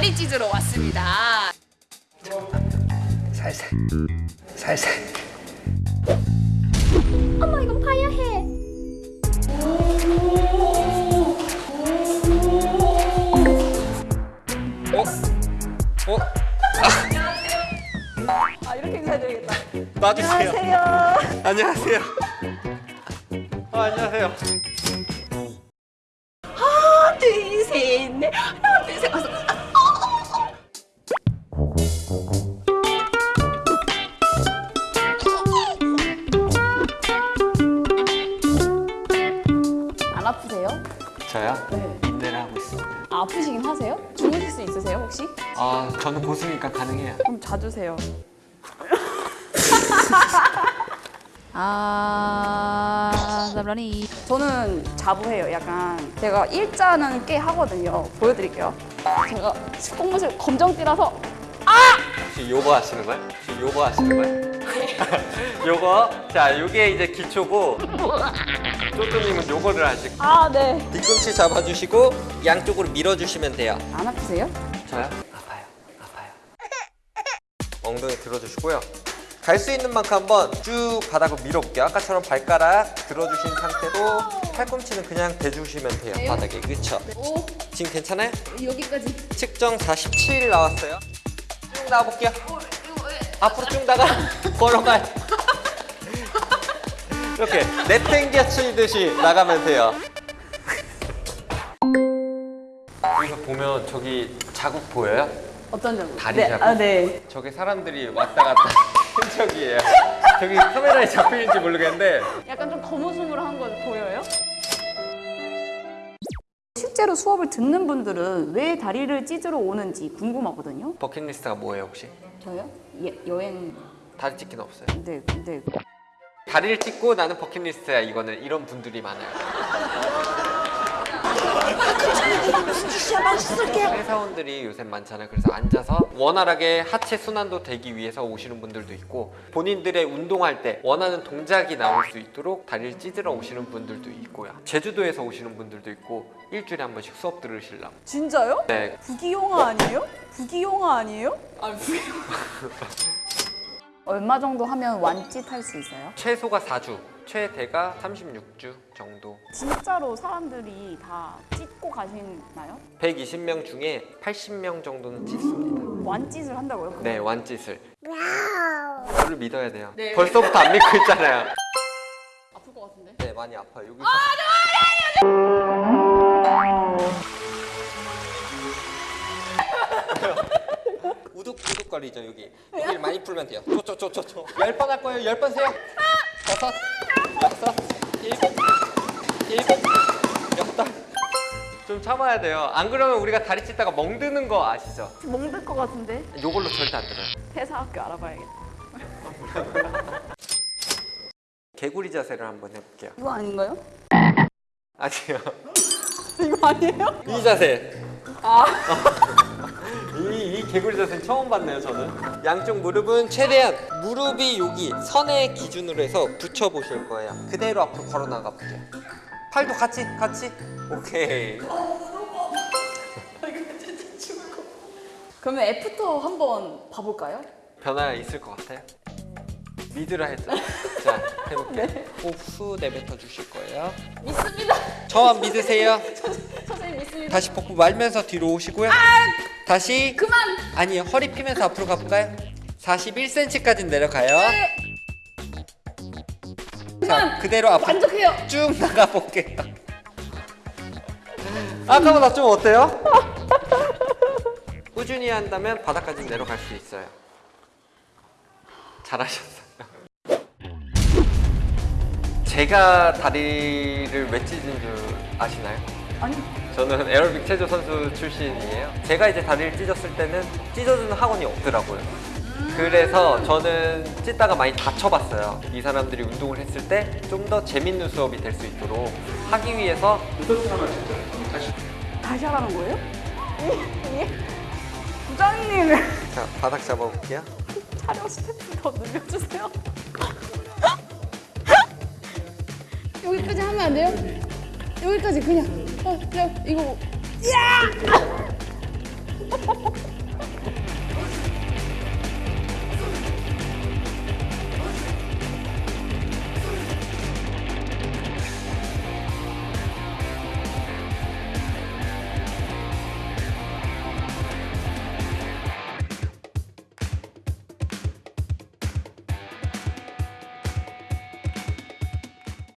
다리 찢으러 왔습니다. 살살 살살 엄마 이건 봐야 해. 어? 어? 아 이렇게 인사드리겠다. 놔주세요 안녕하세요. 안녕하세요 어, 안녕하세요 하나 둘셋 가서 안 아프세요? 저요? 네. 인내를 하고 있습니다 아, 아프시긴 하세요? 주무실 수 있으세요 혹시? 아 저는 고수니까 가능해요 그럼 자주세요. 아, 나라니. 저는 자부해요. 약간 제가 일자는 꽤 하거든요. 보여드릴게요. 제가 식동무실 검정띠라서 혹시 요거 하시는 거예요? 혹시 요거 하시는 거예요? 요거 자 요게 이제 기초고 쪼쪼님은 요거를 하시고 아, 네. 뒤꿈치 잡아주시고 양쪽으로 밀어주시면 돼요 안 아프세요? 저요? 아파요 아파요 엉덩이 들어주시고요 갈 수 있는 만큼 한번 쭉 바닥을 밀어볼게요 아까처럼 발가락 들어주신 상태로 팔꿈치는 그냥 대주시면 돼요 바닥에 그쵸? 오 지금 괜찮아요? 여기까지. 측정 47 나왔어요 쭉 나와볼게요 앞으로 쭉 나가 걸어가요 이렇게 내팽개 치듯이 나가면 돼요 여기서 보면 저기 자국 보여요? 어떤 점? 다리 네. 자국. 아, 네. 저게 사람들이 왔다 갔다 흔적이에요 저기 카메라에 잡히는지 모르겠는데 약간 좀 거무스물한 거 보여요? 실제로 수업을 듣는 분들은 왜 다리를 찢으러 오는지 궁금하거든요. 버킷리스트가 뭐예요 혹시? 저요? 예, 여행. 다리 찢기는 없어요 네, 네. 다리를 찢고 나는 버킷리스트야 이거는 이런 분들이 많아요 회사원들이 요새 많잖아요 그래서 앉아서 원활하게 하체 순환도 되기 위해서 오시는 분들도 있고 본인들의 운동할 때 원하는 동작이 나올 수 있도록 다리를 찢으러 오시는 분들도 있고요 제주도에서 오시는 분들도 있고 일주일에 한 번씩 수업 들으시려고 진짜요? 네 부기용화 아니에요? 부기용화 아니에요? 아 부기용. 얼마 정도 하면 완짓 할 수 있어요? 최소가 4주 최대가 36주 정도 진짜로 사람들이 다 찢고 가시나요? 120명 중에 80명 정도는 찢습니다 완짓을 한다고요? 네 완짓을 저를 믿어야 돼요 네. 벌써부터 안 믿고 있잖아요 아플 것 같은데? 네 많이 아파요 여기 우둑 우둑거리죠 여기. 여기를 많이 풀면 돼요. 쪼쪼쪼쪼쪼 열 번 할 거예요. 열 번 세요. 다섯. 여섯. 일곱. 일곱. 여덟 좀 참아야 돼요. 안 그러면 우리가 다리 찢다가 멍드는 거 아시죠? 멍들 것 같은데? 요걸로 절대 안 들어요. 회사학교 알아봐야겠다. 개구리 자세를 한번 해볼게요. 이거 아닌가요? 아니요. 이거 아니에요? 이 자세. 아, 이, 이 개구리 자세는 처음 봤네요 저는. 양쪽 무릎은 최대한 무릎이 여기 선의 기준으로 해서 붙여 보실 거예요. 그대로 앞으로 걸어 나가 볼게요. 팔도 같이 같이? 오케이. 그러면 애프터 한번 봐볼까요? 변화가 있을 것 같아요 믿으라 했죠 자 해볼게요 호흡 내뱉어 주실 거예요 믿습니다. 저만 믿으세요 선생님 믿습니다. 다시 복부 말면서 뒤로 오시고요 다시 그만. 아니요 허리 피면서 앞으로 가볼까요 41cm까지 내려가요 자 그대로 앞으로 만족해요. 쭉 나가 볼게요. 아까보다 좀 어때요? 꾸준히 한다면 바닥까지 내려갈 수 있어요. 잘하셨어요. 제가 다리를 왜 찢은 줄 아시나요? 아니, 저는 에어로빅 체조 선수 출신이에요. 제가 이제 다리를 찢었을 때는 찢어주는 학원이 없더라고요. 그래서 저는 찢다가 많이 다쳐봤어요. 이 사람들이 운동을 했을 때 좀 더 재밌는 수업이 될 수 있도록 하기 위해서 다시 하라는 거예요? 예? 예? 부장님 자 바닥 잡아볼게요. 촬영 스태프 더 늘려주세요. 여기까지 하면 안 돼요? 여기까지 그냥. 어, 야 이거.